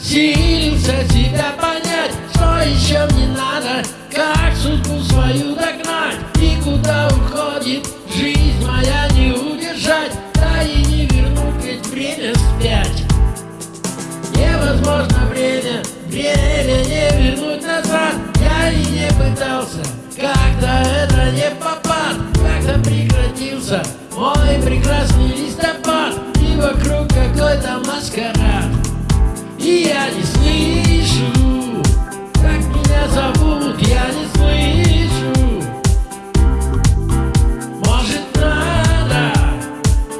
Силился себя понять, что еще мне надо Как судьбу свою догнать. И куда уходит Жизнь моя не удержать, да и не вернуть ведь время вспять Невозможно время, время не вернуть назад. Я и не пытался, как-то это не попад. Как-то прекратился мой прекрасный листопад. И вокруг какой-то И я не слышу, как меня зовут, я не слышу. Может надо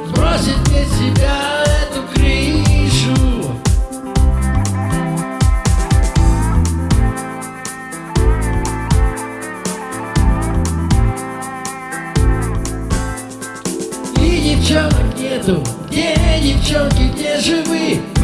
сбросить мне себя эту крышу? И девчонок нету, где девчонки, где же вы?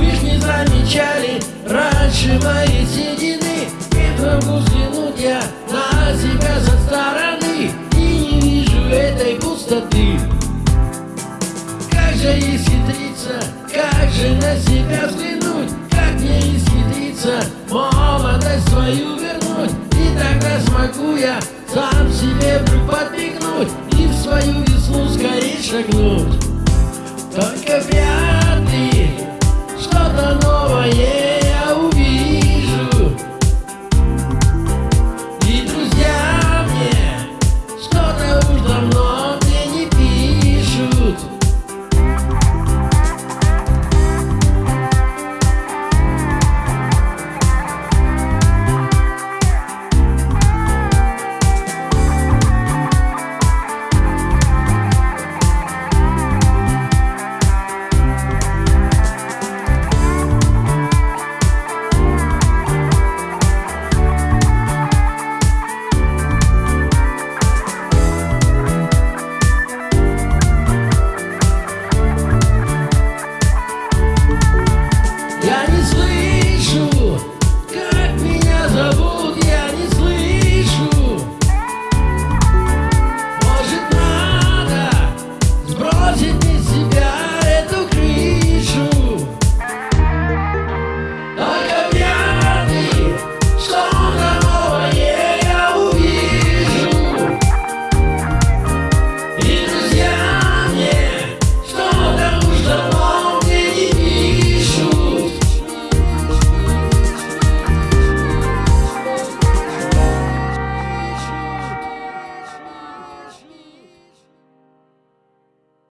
Же исхитриться, как же на себя взглянуть? Как мне исхитриться, молодость свою вернуть. И тогда смогу я сам себе вдруг подмигнуть И в свою весну скорее шагнуть. Только вряд